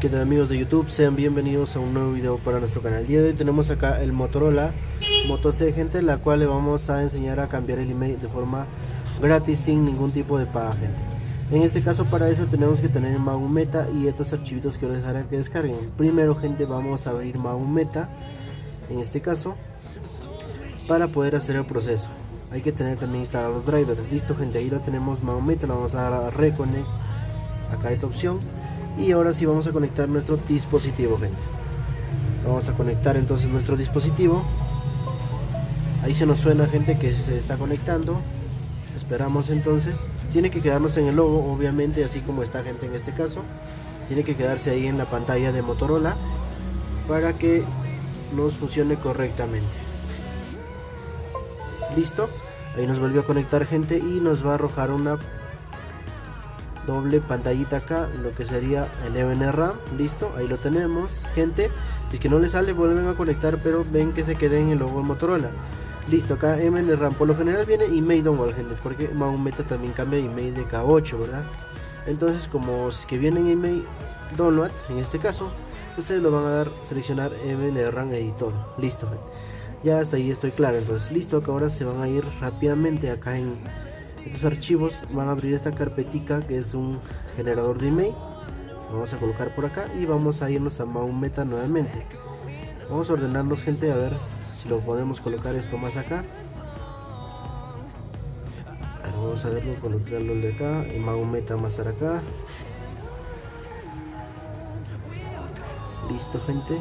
¿Qué tal amigos de YouTube? Sean bienvenidos a un nuevo video para nuestro canal. El día de hoy tenemos acá el Motorola Moto C, gente, la cual le vamos a enseñar a cambiar el email de forma gratis sin ningún tipo de paga, gente. En este caso para eso tenemos que tener Meta y estos archivitos que os dejaré que descarguen. Primero, gente, vamos a abrir Meta en este caso para poder hacer el proceso. Hay que tener también instalados los drivers. Listo, gente, ahí lo tenemos Meta, lo vamos a dar a Reconnect. Acá esta opción y ahora sí vamos a conectar nuestro dispositivo gente. Vamos a conectar entonces nuestro dispositivo. Ahí se nos suena gente que se está conectando. Esperamos entonces. Tiene que quedarnos en el logo obviamente así como está gente en este caso. Tiene que quedarse ahí en la pantalla de Motorola para que nos funcione correctamente. Listo. Ahí nos volvió a conectar gente y nos va a arrojar una doble pantallita acá lo que sería el RAM listo ahí lo tenemos gente si es que no le sale vuelven a conectar pero ven que se quede en el logo de Motorola. Listo acá RAM por lo general viene email download gente porque Meta también cambia email de K8 verdad entonces como es que viene en email download en este caso ustedes lo van a dar seleccionar RAM editor listo ya hasta ahí estoy claro entonces listo acá ahora se van a ir rápidamente acá en estos archivos van a abrir esta carpetica que es un generador de email. Vamos a colocar por acá y vamos a irnos a Meta nuevamente. Vamos a ordenarlos gente a ver si lo podemos colocar esto más acá. Vamos a verlo colocarlo de acá y Meta más acá. Listo gente.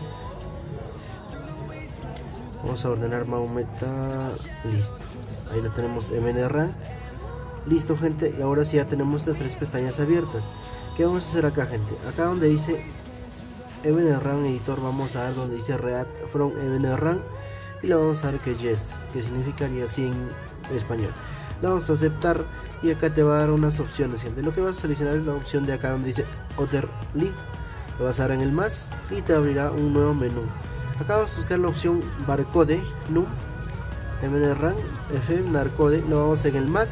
Vamos a ordenar Meta. Listo. Ahí lo tenemos MNRAM Listo gente, y ahora sí ya tenemos estas tres pestañas abiertas. ¿Qué vamos a hacer acá gente? Acá donde dice MNRAM Editor vamos a dar donde dice React from MNRAM y le vamos a dar que Yes, que significaría así en español. Le vamos a aceptar y acá te va a dar unas opciones gente. Lo que vas a seleccionar es la opción de acá donde dice Other Link. Lo vas a dar en el más y te abrirá un nuevo menú. Acá vas a buscar la opción Barcode, NUM, MNRAM, FM, Narcode. Lo vamos en el más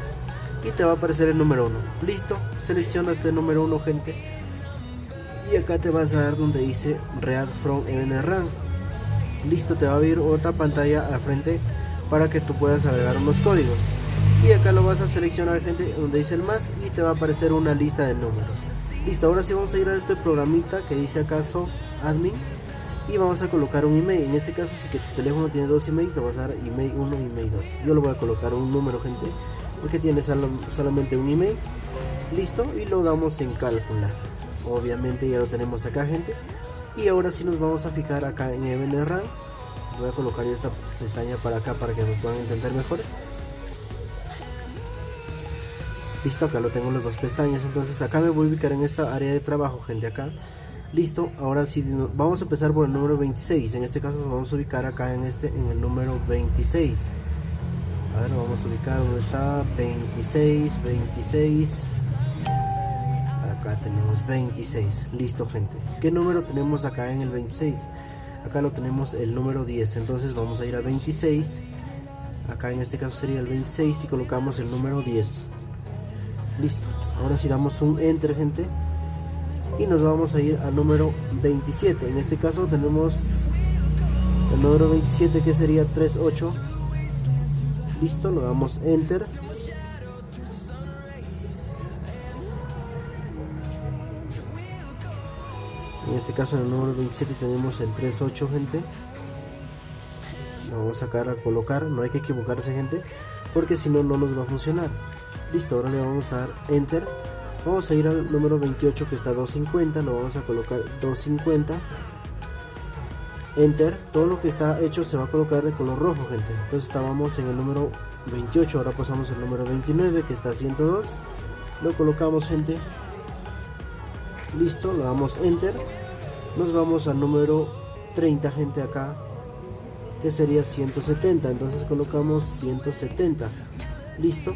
y te va a aparecer el número 1 listo selecciona este número 1 gente. Y acá te vas a dar donde dice React from MNRAM listo te va a abrir otra pantalla al frente para que tú puedas agregar unos códigos. Y acá lo vas a seleccionar gente donde dice el más y te va a aparecer una lista de números. Listo ahora sí vamos a ir a este programita que dice acaso admin y vamos a colocar un email. En este caso si que tu teléfono tiene dos emails te vas a dar email 1 y email 2 yo lo voy a colocar un número gente porque tiene solamente un email. Listo y lo damos en calcular obviamente ya lo tenemos acá gente. Y ahora sí nos vamos a fijar acá en RAM voy a colocar esta pestaña para acá para que nos puedan entender mejor. Listo acá lo tengo las dos pestañas. Entonces acá me voy a ubicar en esta área de trabajo gente acá. Listo ahora sí vamos a empezar por el número 26 en este caso nos vamos a ubicar acá en este en el número 26 a ver vamos a ubicar donde está. 26 26 acá tenemos 26 listo gente. Qué número tenemos acá en el 26 acá lo tenemos el número 10 entonces vamos a ir a 26 acá en este caso sería el 26 y colocamos el número 10 listo. Ahora si damos un enter gente. Y nos vamos a ir al número 27 en este caso tenemos el número 27 que sería 38 listo lo damos enter. En este caso en el número 27 tenemos el 38 gente. Lo vamos a sacar a colocar. No hay que equivocarse gente porque si no no nos va a funcionar. Listo ahora le vamos a dar enter. Vamos a ir al número 28 que está 250 lo vamos a colocar 250 enter todo lo que está hecho se va a colocar de color rojo gente. Entonces estábamos en el número 28 ahora pasamos al número 29 que está 102 lo colocamos gente. Listo lo damos enter. Nos vamos al número 30 gente acá que sería 170 entonces colocamos 170 listo.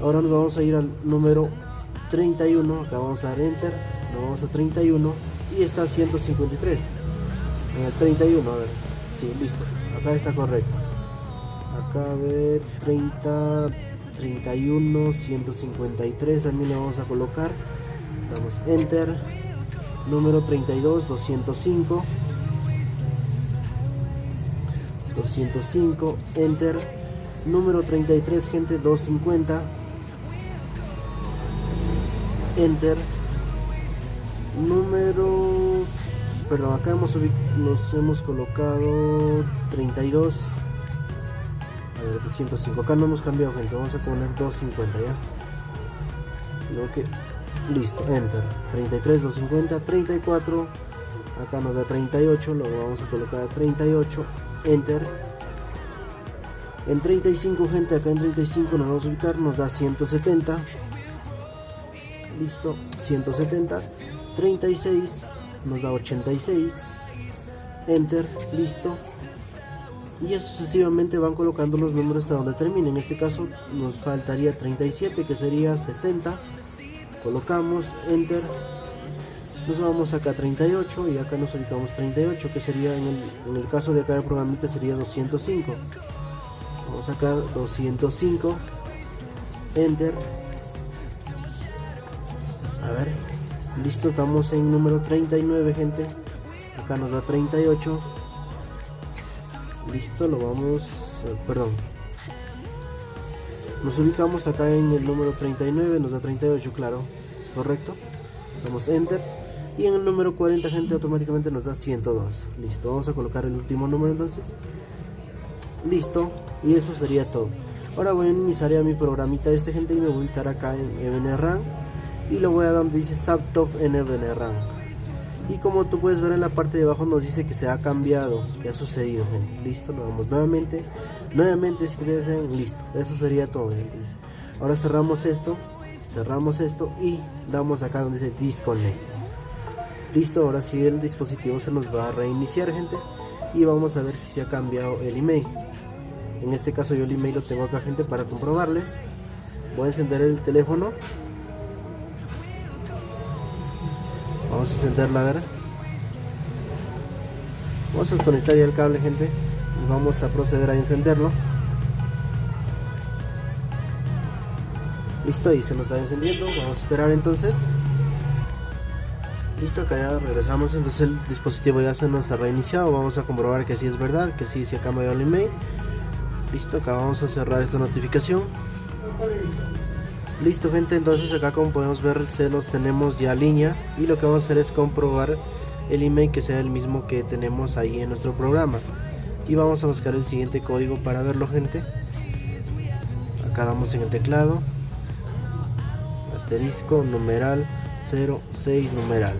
Ahora nos vamos a ir al número 31 acá vamos a dar enter. Nos vamos a 31 y está 153 en el 31 a ver. Sí listo. Acá está correcto. Acá a ver 30 31 153 también le vamos a colocar. Damos enter. Número 32 205 205 enter. Número 33 gente 250 enter. Número perdón acá hemos nos hemos colocado 32 a ver 205 acá no hemos cambiado gente. Vamos a poner 250 ya. Sino que listo enter. 33 250 34 acá nos da 38 lo vamos a colocar a 38 enter. En 35 gente acá en 35 nos vamos a ubicar nos da 170 listo 170 36 nos da 86 enter listo. Y sucesivamente van colocando los números hasta donde termine. En este caso nos faltaría 37 que sería 60 colocamos enter. Nos vamos acá a 38 y acá nos ubicamos 38 que sería en el, caso de acá el programita sería 205 vamos a sacar 205 enter. A ver listo estamos en número 39 gente. Acá nos da 38 listo lo vamos eh, perdón. Nos ubicamos acá en el número 39 nos da 38 claro es correcto. Damos enter. Y en el número 40 gente automáticamente nos da 102 listo vamos a colocar el último número entonces. Listo y eso sería todo. Ahora voy a iniciar a mi programita este gente y me voy a ubicar acá en EBNRAM y lo voy a donde dice Subtop en EBNRAM y como tú puedes ver en la parte de abajo nos dice que se ha cambiado que ha sucedido. Gente listo lo damos nuevamente. Nuevamente si ustedes listo eso sería todo gente ahora cerramos esto cerramos esto y damos acá donde dice disconnect. Listo ahora sí el dispositivo se nos va a reiniciar gente y vamos a ver si se ha cambiado el email. En este caso yo el email lo tengo acá gente para comprobarles. Voy a encender el teléfono vamos a encenderla a ver vamos a desconectar ya el cable gente y vamos a proceder a encenderlo. Listo y se nos está encendiendo. Vamos a esperar entonces. Listo acá ya regresamos. Entonces el dispositivo ya se nos ha reiniciado. Vamos a comprobar que sí es verdad que sí se ha cambiado el email. Listo acá vamos a cerrar esta notificación listo gente entonces acá como podemos ver se nos tenemos ya línea y lo que vamos a hacer es comprobar el email que sea el mismo que tenemos ahí en nuestro programa. Y vamos a buscar el siguiente código para verlo gente. Acá damos en el teclado. Asterisco numeral 06 numeral.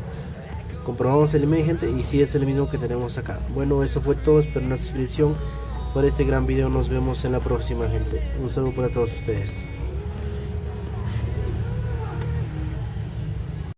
Comprobamos el email gente y si es el mismo que tenemos acá. Bueno eso fue todo. Espero una suscripción por este gran video. Nos vemos en la próxima gente. Un saludo para todos ustedes